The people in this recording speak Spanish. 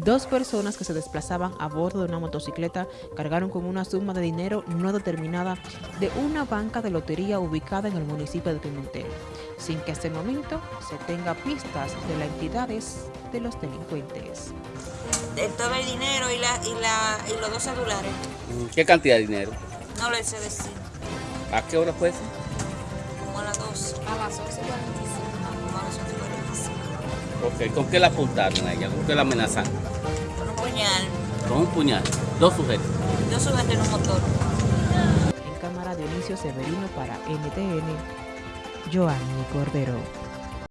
Dos personas que se desplazaban a bordo de una motocicleta cargaron con una suma de dinero no determinada de una banca de lotería ubicada en el municipio de Pimentel, sin que hasta el momento se tenga pistas de las entidades de los delincuentes. de todo el dinero y, la, y, la, y los dos celulares. ¿Qué cantidad de dinero? No le sé decir. ¿A qué hora fue eso? Ok, ¿con qué la apuntaron a ella? ¿Con qué la amenazaron? Con un puñal. Con un puñal. Dos sujetos. Dos sujetos en un motor. En cámara Dionisio Severino para NTN, Joanny Cordero.